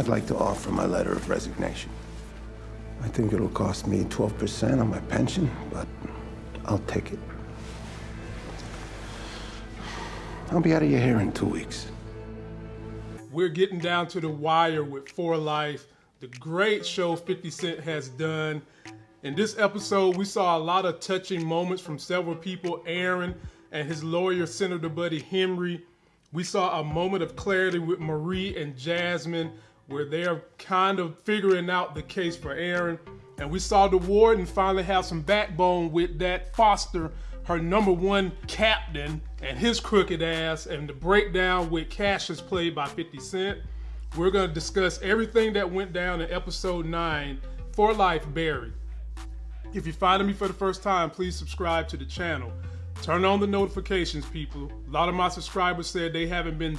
I'd like to offer my letter of resignation. I think it'll cost me 12% on my pension, but I'll take it. I'll be out of your hair in two weeks. We're getting down to the wire with For Life, the great show 50 Cent has done. In this episode, we saw a lot of touching moments from several people Aaron and his lawyer, Senator Buddy Henry. We saw a moment of clarity with Marie and Jasmine where they're kind of figuring out the case for Aaron. And we saw the warden finally have some backbone with that Foster, her number one captain, and his crooked ass, and the breakdown with Cassius played by 50 Cent. We're gonna discuss everything that went down in episode 9, For Life Barry. If you're finding me for the first time, please subscribe to the channel. Turn on the notifications, people. A lot of my subscribers said they haven't been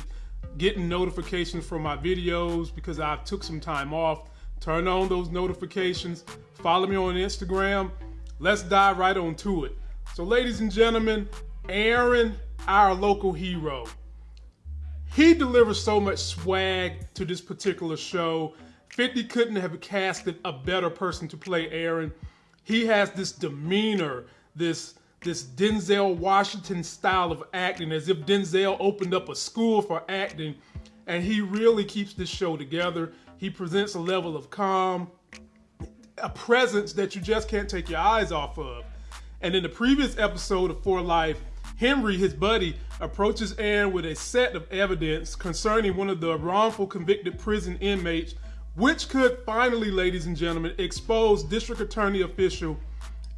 getting notifications from my videos because I took some time off. Turn on those notifications. Follow me on Instagram. Let's dive right on to it. So, ladies and gentlemen, Aaron, our local hero, he delivers so much swag to this particular show. 50 couldn't have casted a better person to play Aaron. He has this demeanor, this this Denzel Washington style of acting, as if Denzel opened up a school for acting, and he really keeps this show together. He presents a level of calm, a presence that you just can't take your eyes off of. And in the previous episode of For Life, Henry, his buddy, approaches Aaron with a set of evidence concerning one of the wrongful convicted prison inmates, which could finally, ladies and gentlemen, expose district attorney official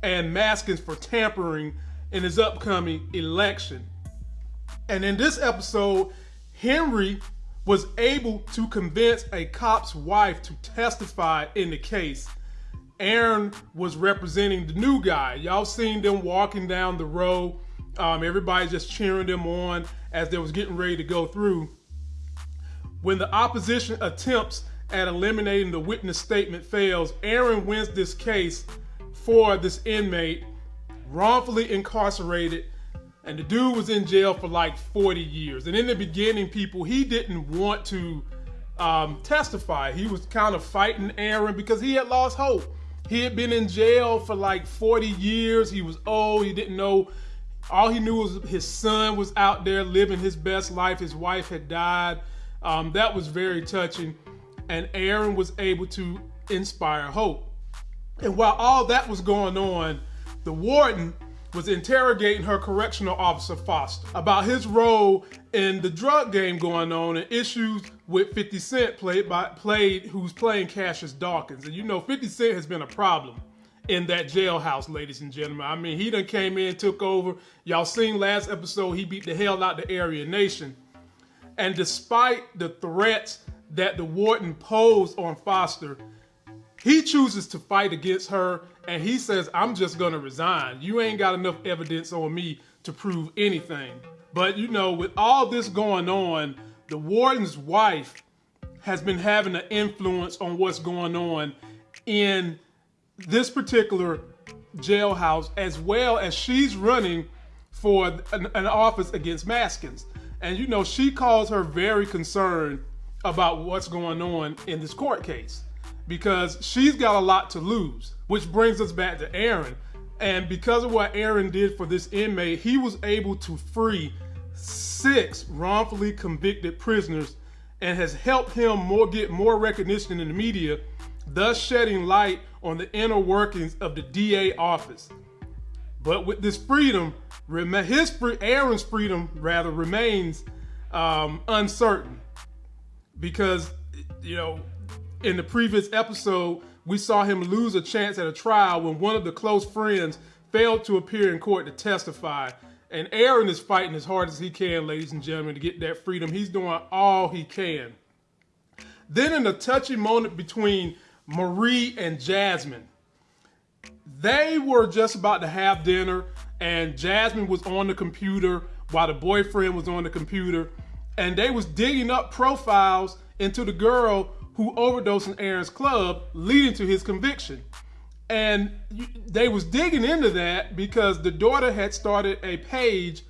and Maskins for tampering in his upcoming election. And in this episode, Henry was able to convince a cop's wife to testify in the case. Aaron was representing the new guy. Y'all seen them walking down the road. Um, everybody just cheering them on as they was getting ready to go through. When the opposition attempts at eliminating the witness statement fails, Aaron wins this case for this inmate wrongfully incarcerated and the dude was in jail for like 40 years. And in the beginning, people, he didn't want to um, testify. He was kind of fighting Aaron because he had lost hope. He had been in jail for like 40 years. He was old. He didn't know. All he knew was his son was out there living his best life. His wife had died. Um, that was very touching. And Aaron was able to inspire hope. And while all that was going on, the warden was interrogating her correctional officer Foster about his role in the drug game going on and issues with 50 Cent played by played who's playing Cassius Dawkins. And you know 50 Cent has been a problem in that jailhouse, ladies and gentlemen. I mean, he done came in, took over. Y'all seen last episode, he beat the hell out the Aryan Nation. And despite the threats that the warden posed on Foster, he chooses to fight against her and he says, I'm just gonna resign. You ain't got enough evidence on me to prove anything. But you know, with all this going on, the warden's wife has been having an influence on what's going on in this particular jailhouse, as well as she's running for an, an office against Maskins. And you know, she calls her very concerned about what's going on in this court case because she's got a lot to lose, which brings us back to Aaron. And because of what Aaron did for this inmate, he was able to free six wrongfully convicted prisoners and has helped him more get more recognition in the media, thus shedding light on the inner workings of the DA office. But with this freedom, his free, Aaron's freedom rather remains um, uncertain because you know in the previous episode, we saw him lose a chance at a trial when one of the close friends failed to appear in court to testify. And Aaron is fighting as hard as he can, ladies and gentlemen, to get that freedom. He's doing all he can. Then in a touchy moment between Marie and Jasmine, they were just about to have dinner and Jasmine was on the computer while the boyfriend was on the computer and they was digging up profiles into the girl who overdosed in Aaron's club, leading to his conviction. And they was digging into that because the daughter had started a page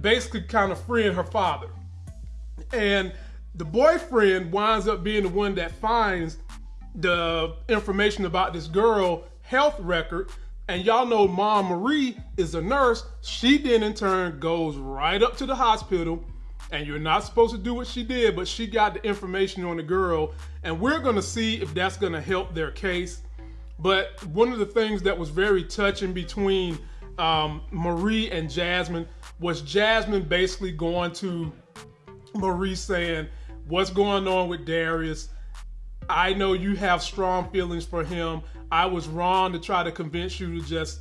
basically kind of freeing her father. And The boyfriend winds up being the one that finds the information about this girl health record. And y'all know Mom Marie is a nurse. She then in turn goes right up to the hospital and you're not supposed to do what she did, but she got the information on the girl, and we're gonna see if that's gonna help their case. But one of the things that was very touching between um, Marie and Jasmine was Jasmine basically going to Marie saying, What's going on with Darius? I know you have strong feelings for him. I was wrong to try to convince you to just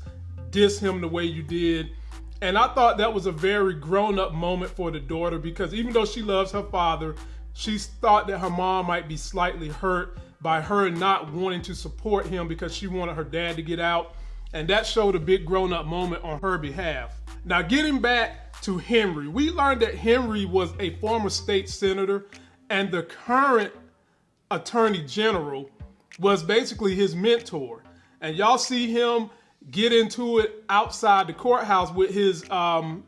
diss him the way you did. And I thought that was a very grown up moment for the daughter because even though she loves her father, she thought that her mom might be slightly hurt by her not wanting to support him because she wanted her dad to get out. And that showed a big grown up moment on her behalf. Now, getting back to Henry, we learned that Henry was a former state senator and the current attorney general was basically his mentor. And y'all see him get into it outside the courthouse with his um,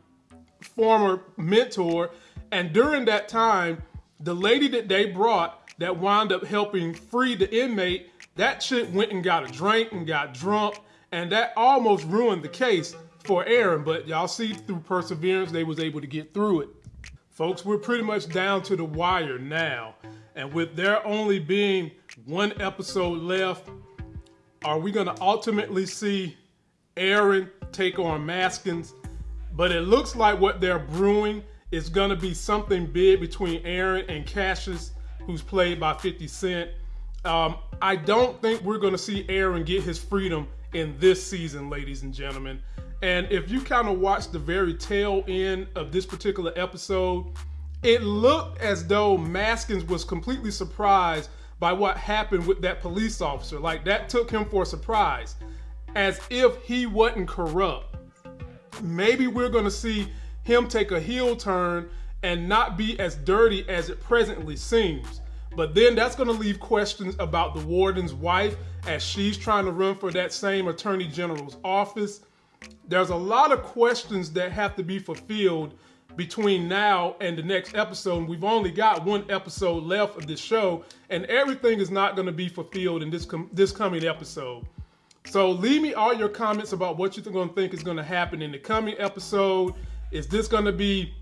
former mentor. And during that time, the lady that they brought that wound up helping free the inmate, that chick went and got a drink and got drunk, and that almost ruined the case for Aaron. But y'all see through perseverance, they was able to get through it. Folks, we're pretty much down to the wire now. And with there only being one episode left, are we going to ultimately see Aaron take on Maskins? But it looks like what they're brewing is going to be something big between Aaron and Cassius, who's played by 50 Cent. Um, I don't think we're going to see Aaron get his freedom in this season, ladies and gentlemen. And if you kind of watch the very tail end of this particular episode, it looked as though Maskins was completely surprised by what happened with that police officer. Like that took him for a surprise, as if he wasn't corrupt. Maybe we're going to see him take a heel turn and not be as dirty as it presently seems. But then that's going to leave questions about the warden's wife as she's trying to run for that same attorney general's office there's a lot of questions that have to be fulfilled between now and the next episode. We've only got one episode left of this show, and everything is not going to be fulfilled in this com- this coming episode. So leave me all your comments about what you're going to think is going to happen in the coming episode. Is this going to be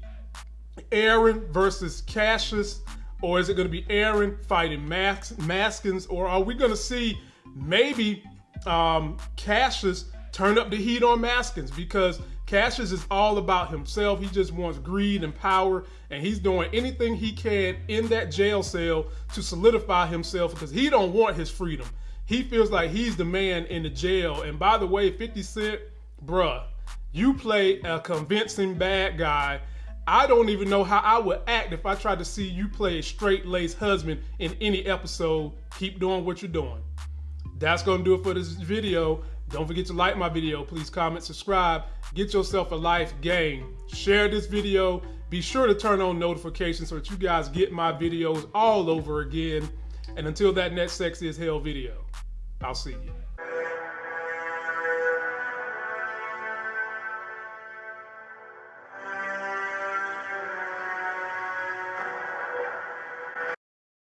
Aaron versus Cassius, or is it going to be Aaron fighting Mas- Maskins, or are we going to see maybe um, Cassius turn up the heat on Maskins because Cassius is all about himself. He just wants greed and power, and he's doing anything he can in that jail cell to solidify himself because he don't want his freedom. He feels like he's the man in the jail. And by the way, 50 Cent, bruh, you play a convincing bad guy. I don't even know how I would act if I tried to see you play a straight-laced husband in any episode. Keep doing what you're doing. That's gonna do it for this video. Don't forget to like my video. Please comment, subscribe. Get yourself a life game. Share this video. Be sure to turn on notifications so that you guys get my videos all over again. And until that next sexy as hell video, I'll see you.